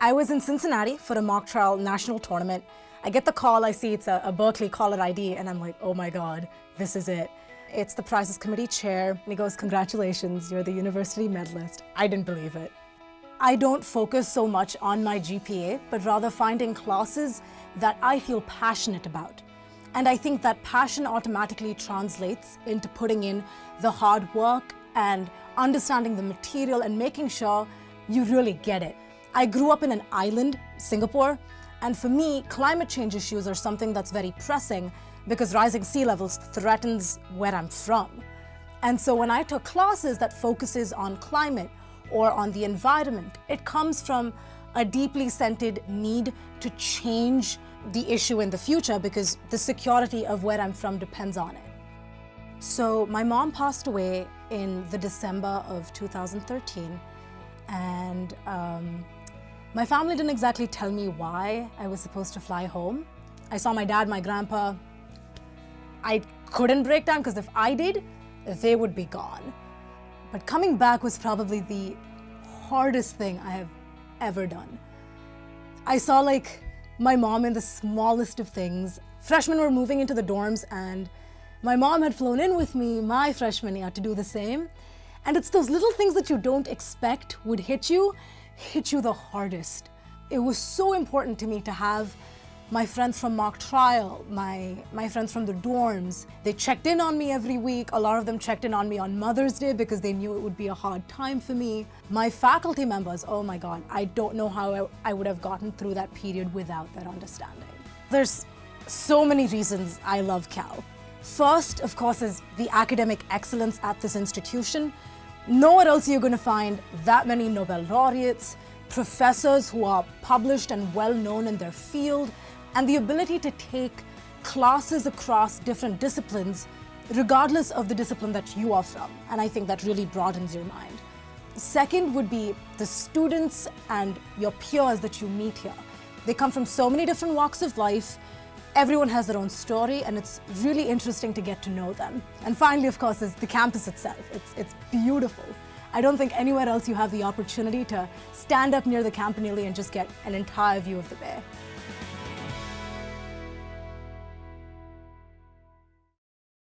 I was in Cincinnati for a mock trial national tournament. I get the call, I see it's a, a Berkeley caller ID, and I'm like, oh my God, this is it. It's the prizes committee chair, and he goes, congratulations, you're the university medalist. I didn't believe it. I don't focus so much on my GPA, but rather finding classes that I feel passionate about. And I think that passion automatically translates into putting in the hard work and understanding the material and making sure you really get it. I grew up in an island, Singapore, and for me, climate change issues are something that's very pressing because rising sea levels threatens where I'm from. And so when I took classes that focuses on climate or on the environment, it comes from a deeply centered need to change the issue in the future because the security of where I'm from depends on it. So my mom passed away in the December of 2013 and um, my family didn't exactly tell me why I was supposed to fly home. I saw my dad, my grandpa. I couldn't break down because if I did, they would be gone. But coming back was probably the hardest thing I have ever done. I saw like my mom in the smallest of things. Freshmen were moving into the dorms and my mom had flown in with me my freshman year to do the same. And it's those little things that you don't expect would hit you, hit you the hardest. It was so important to me to have my friends from mock trial, my, my friends from the dorms, they checked in on me every week. A lot of them checked in on me on Mother's Day because they knew it would be a hard time for me. My faculty members, oh my God, I don't know how I, I would have gotten through that period without that understanding. There's so many reasons I love Cal. First, of course, is the academic excellence at this institution. Nowhere else are you're going to find that many Nobel laureates, professors who are published and well known in their field, and the ability to take classes across different disciplines regardless of the discipline that you are from. And I think that really broadens your mind. Second would be the students and your peers that you meet here. They come from so many different walks of life. Everyone has their own story and it's really interesting to get to know them. And finally, of course, is the campus itself. It's, it's beautiful. I don't think anywhere else you have the opportunity to stand up near the campanile and just get an entire view of the bay.